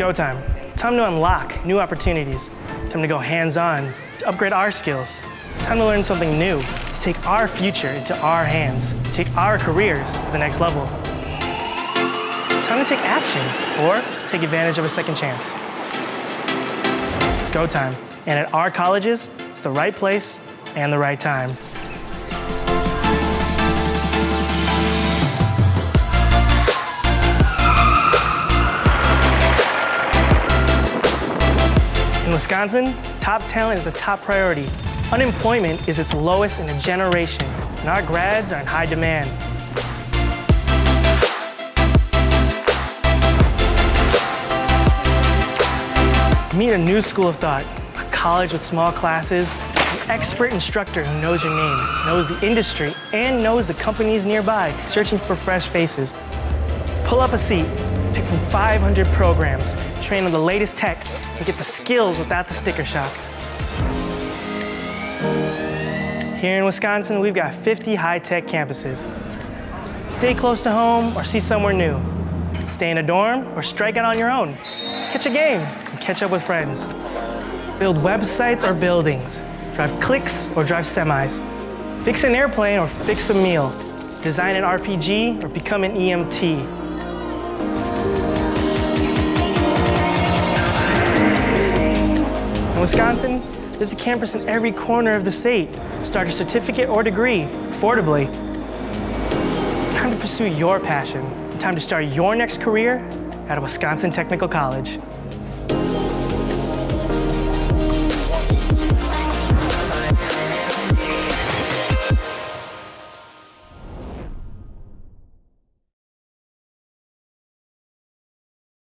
go time. Time to unlock new opportunities. Time to go hands-on, to upgrade our skills. Time to learn something new, to take our future into our hands, take our careers to the next level. Time to take action or take advantage of a second chance. It's go time. And at our colleges, it's the right place and the right time. Wisconsin, top talent is a top priority. Unemployment is its lowest in a generation, and our grads are in high demand. Meet a new school of thought, a college with small classes, an expert instructor who knows your name, knows the industry, and knows the companies nearby searching for fresh faces. Pull up a seat, pick from 500 programs, train on the latest tech, and get the skills without the sticker shock. Here in Wisconsin, we've got 50 high-tech campuses. Stay close to home or see somewhere new. Stay in a dorm or strike out on your own. Catch a game and catch up with friends. Build websites or buildings. Drive clicks or drive semis. Fix an airplane or fix a meal. Design an RPG or become an EMT. In Wisconsin, there's a campus in every corner of the state. Start a certificate or degree, affordably. It's time to pursue your passion. Time to start your next career at a Wisconsin Technical College.